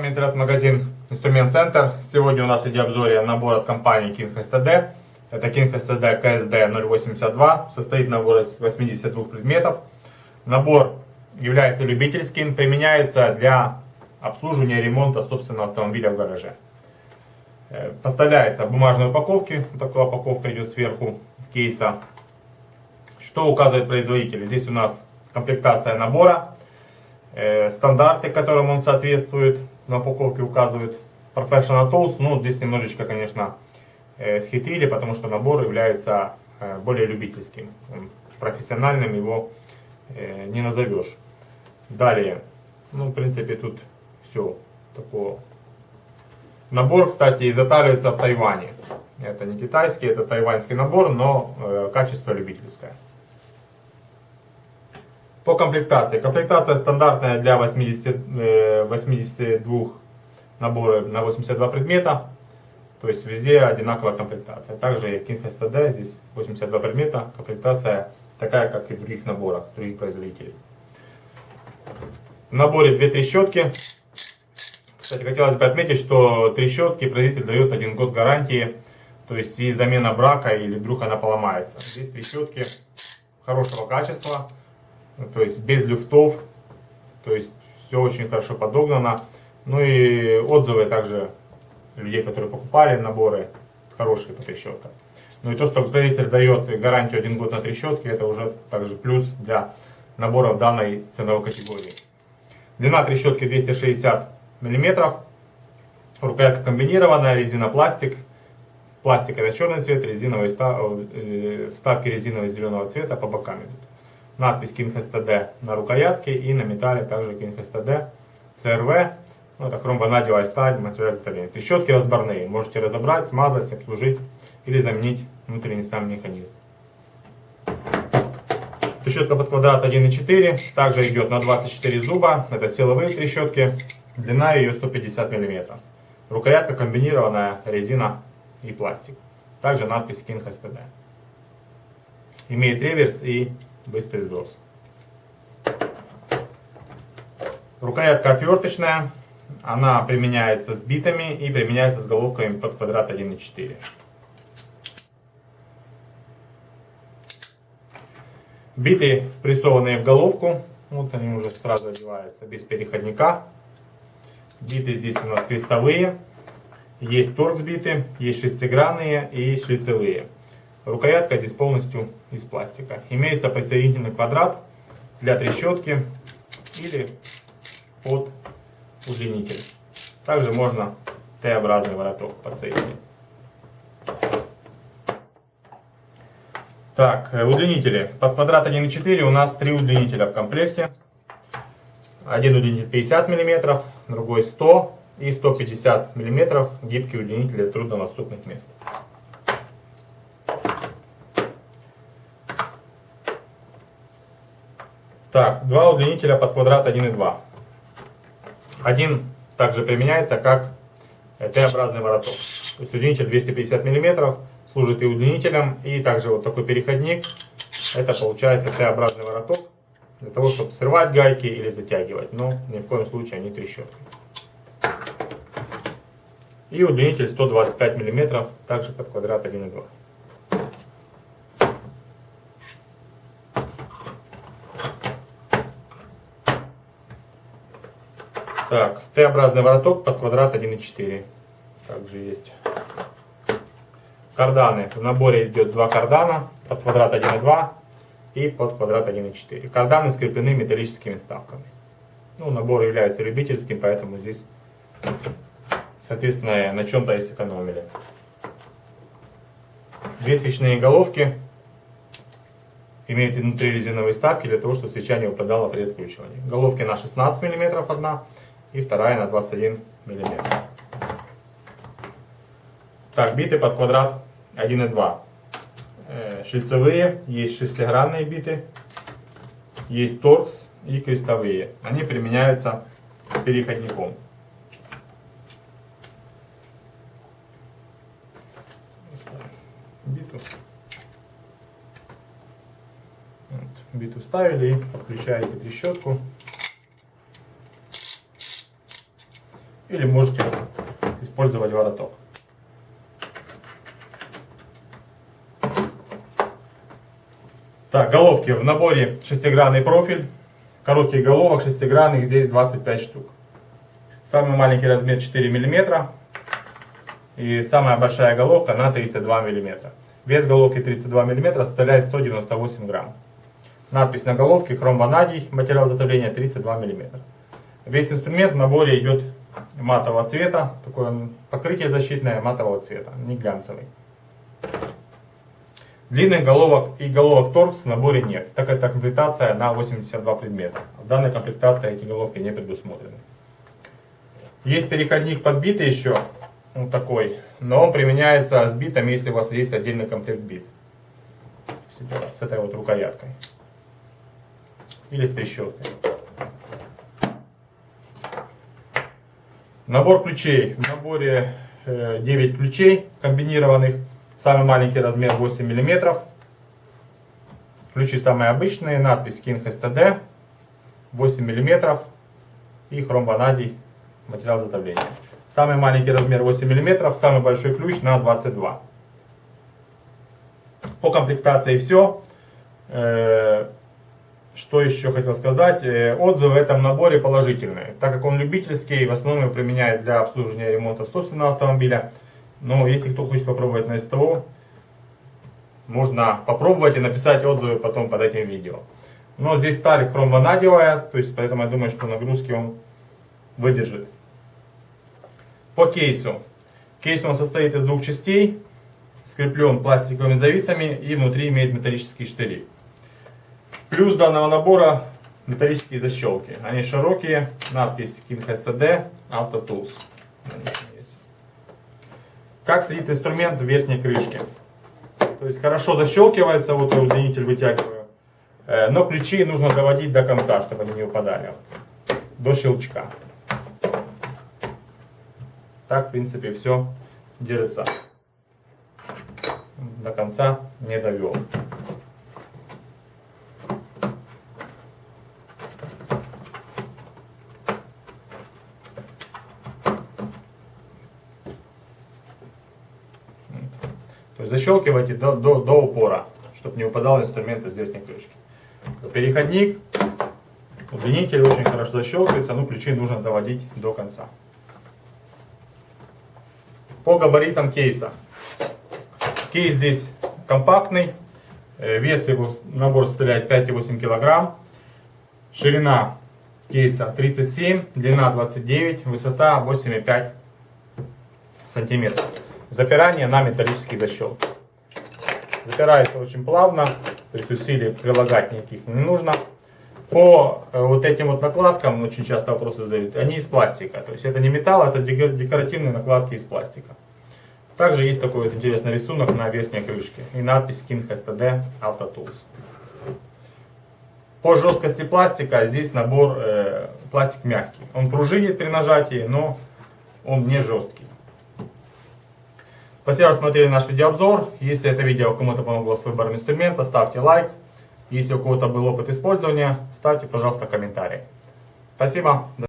вами интернет-магазин Инструмент Центр. Сегодня у нас в видеообзоре набор от компании King STD. Это King STD KSD 082. Состоит набор из 82 предметов. Набор является любительским, применяется для обслуживания и ремонта собственного автомобиля в гараже. Э, поставляется в бумажной упаковке. Такая упаковка идет сверху кейса. Что указывает производитель? Здесь у нас комплектация набора Э, стандарты, которым он соответствует, на упаковке указывают Professional Tools, ну здесь немножечко, конечно, э, схитрили, потому что набор является э, более любительским, профессиональным его не назовешь. Далее, ну в принципе тут все такое. Набор, кстати, изготавливается в Тайване. Это не китайский, это тайваньский набор, но качество любительское. По комплектации. Комплектация стандартная для 80, 82 э, набора на 82 предмета. То есть везде одинаковая комплектация. Также и King STD, здесь 82 предмета. Комплектация такая, как и в других наборах, других производителей. В наборе две трещотки. Кстати, хотелось бы отметить, что трещотки производитель дает один год гарантии. То есть и замена брака или вдруг она поломается. Здесь трещотки хорошего качества то есть без люфтов, то есть все очень хорошо подогнано. Ну и отзывы также людей, которые покупали наборы, хорошие по трещоткам. Ну и то, что производитель дает гарантию один год на трещотки, это уже также плюс для наборов данной ценовой категории. Длина трещотки 260 мм, рукоятка комбинированная, резина пластик. Это черный цвет, резиновые э, вставки резиновые зеленого цвета по бокам идут надпись King STD на рукоятке и на металле также King STD CRV. Ну, это хромванадиевая сталь, материал изготовления. Трещотки разборные. Можете разобрать, смазать, обслужить или заменить внутренний сам механизм. Трещотка под квадрат 1,4. Также идет на 24 зуба. Это силовые трещотки. Длина ее 150 мм. Рукоятка комбинированная, резина и пластик. Также надпись King STD. Имеет реверс и быстрый сброс. Рукоятка отверточная, она применяется с битами и применяется с головками под квадрат 1,4. Биты впрессованные в головку, вот они уже сразу одеваются без переходника. Биты здесь у нас крестовые, есть торкс биты, есть шестигранные и шлицевые. Рукоятка здесь полностью из пластика. Имеется подсоединительный квадрат для трещотки или под удлинитель. Также можно Т-образный вороток подсоединить. Так, э, удлинители. Под квадрат 1,4 у нас три удлинителя в комплекте. Один удлинитель 50 мм, другой 100 и 150 мм гибкий удлинитель для труднодоступных мест. Так, два удлинителя под квадрат 1 и 2. Один также применяется как Т-образный вороток. То есть удлинитель 250 мм служит и удлинителем, и также вот такой переходник. Это получается Т-образный вороток для того, чтобы срывать гайки или затягивать, но ни в коем случае они трещотки. И удлинитель 125 мм, также под квадрат 1 и Так, Т-образный вороток под квадрат 1,4. Также есть. Карданы. В наборе идет два кардана под квадрат 1,2 и под квадрат 1,4. Карданы скреплены металлическими вставками. Ну, набор является любительским, поэтому здесь, соответственно, на чем-то и сэкономили. Две свечные головки имеют внутри резиновые вставки для того, чтобы свеча не упадала при откручивании. Головки на 16 мм одна и вторая на 21 мм. Так, биты под квадрат 1,2. Э, шлицевые, есть шестигранные биты, есть торкс и крестовые. Они применяются переходником. Биту. Вот, биту ставили, подключаете трещотку. Или можете использовать вороток. Так, головки в наборе шестигранный профиль. Коротких головок шестигранных здесь 25 штук. Самый маленький размер 4 мм. И самая большая головка на 32 мм. Вес головки 32 мм составляет 198 грамм. Надпись на головке хром ванадий, материал затопления 32 мм. Весь инструмент в наборе идет матового цвета, такое покрытие защитное матового цвета, не глянцевый. Длинных головок и головок торкс в наборе нет, так как это комплектация на 82 предмета. В данной комплектации эти головки не предусмотрены. Есть переходник подбитый еще, вот такой, но он применяется с битом, если у вас есть отдельный комплект бит. С этой вот рукояткой. Или с трещоткой. Набор ключей. В наборе 9 э, ключей комбинированных. Самый маленький размер 8 мм. Ключи самые обычные. Надпись King STD. 8 мм. И хром ванадий. Материал затопления. Самый маленький размер 8 мм. Самый большой ключ на 22. По комплектации все. Что еще хотел сказать? Э, отзывы в этом наборе положительные, так как он любительский, в основном его применяет для обслуживания ремонта собственного автомобиля. Но если кто хочет попробовать на СТО, можно попробовать и написать отзывы потом под этим видео. Но здесь сталь хромванадевая, то есть поэтому я думаю, что нагрузки он выдержит. По кейсу. Кейс он состоит из двух частей, скреплен пластиковыми зависами и внутри имеет металлические штыри. Плюс данного набора металлические защелки. Они широкие, надпись King STD Auto Tools. Как сидит инструмент в верхней крышке. То есть хорошо защелкивается, вот я удлинитель вытягиваю. Э, но ключи нужно доводить до конца, чтобы они не упадали. До щелчка. Так, в принципе, все держится. До конца не довел. Защелкивайте до, до, до упора, чтобы не выпадал инструмент из верхней крышки. Переходник, удлинитель очень хорошо защелкивается, но ключи нужно доводить до конца. По габаритам кейса. Кейс здесь компактный, э, вес его набор составляет 5,8 кг, ширина кейса 37, длина 29, высота 8,5 сантиметров. Запирание на металлические защелки. Запирается очень плавно, то есть усилий прилагать никаких не нужно. По э, вот этим вот накладкам, очень часто вопросы задают, они из пластика. То есть это не металл, это декоративные накладки из пластика. Также есть такой вот интересный рисунок на верхней крышке и надпись King STD Auto Tools. По жесткости пластика здесь набор э, пластик мягкий. Он пружинит при нажатии, но он не жесткий. Спасибо, что смотрели наш видеообзор. Если это видео кому-то помогло с выбором инструмента, ставьте лайк. Если у кого-то был опыт использования, ставьте, пожалуйста, комментарий. Спасибо.